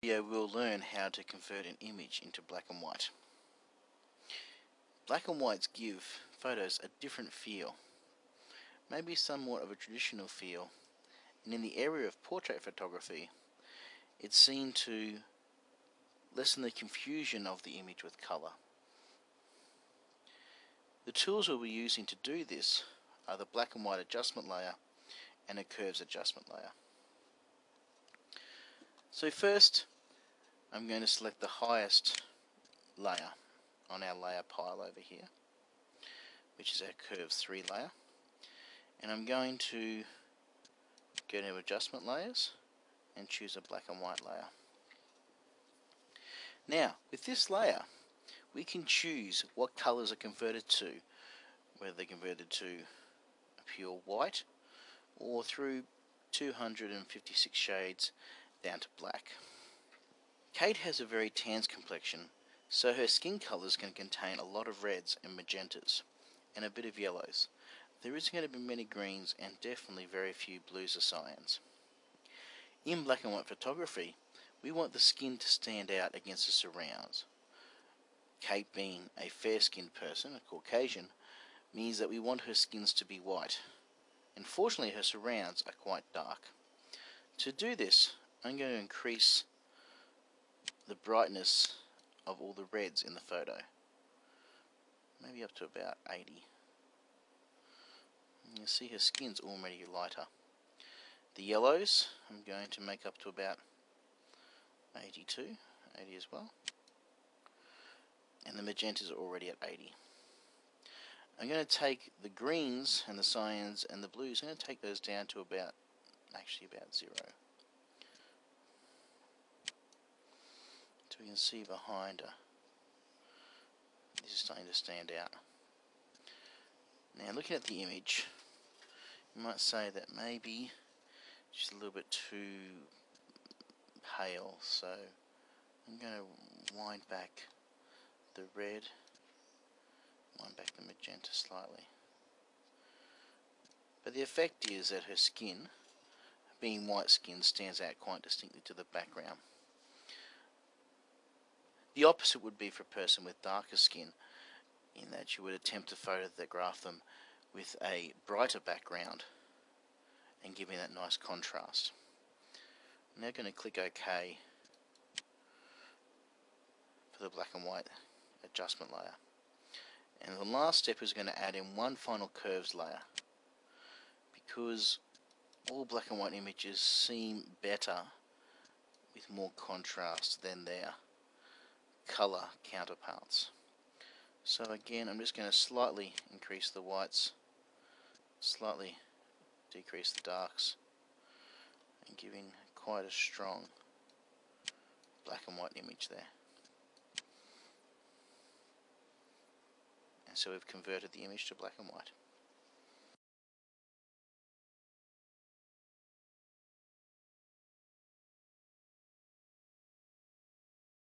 video we'll learn how to convert an image into black and white. Black and whites give photos a different feel, maybe somewhat of a traditional feel, and in the area of portrait photography, it's seen to lessen the confusion of the image with colour. The tools we'll be using to do this are the black and white adjustment layer and a curves adjustment layer. So first I'm going to select the highest layer on our layer pile over here which is our curves 3 layer and I'm going to go to adjustment layers and choose a black and white layer. Now with this layer we can choose what colors are converted to whether they're converted to a pure white or through 256 shades down to black. Kate has a very tan complexion, so her skin colours can contain a lot of reds and magentas, and a bit of yellows. There isn't going to be many greens and definitely very few blues or cyans. In black and white photography, we want the skin to stand out against the surrounds. Kate being a fair-skinned person, a Caucasian, means that we want her skins to be white. Unfortunately, her surrounds are quite dark. To do this, I'm going to increase the brightness of all the reds in the photo. Maybe up to about 80. You see her skin's already lighter. The yellows I'm going to make up to about 82, 80 as well. And the magentas are already at 80. I'm going to take the greens and the cyans and the blues, I'm going to take those down to about, actually about zero. We can see behind her. This is starting to stand out. Now looking at the image, you might say that maybe she's a little bit too pale, so I'm going to wind back the red, wind back the magenta slightly. But the effect is that her skin, being white skin, stands out quite distinctly to the background. The opposite would be for a person with darker skin, in that you would attempt to photograph them with a brighter background and giving that nice contrast. I'm now going to click OK for the black and white adjustment layer. And the last step is going to add in one final curves layer because all black and white images seem better with more contrast than their color counterparts. So again, I'm just going to slightly increase the whites, slightly decrease the darks, and giving quite a strong black and white image there. And so we've converted the image to black and white.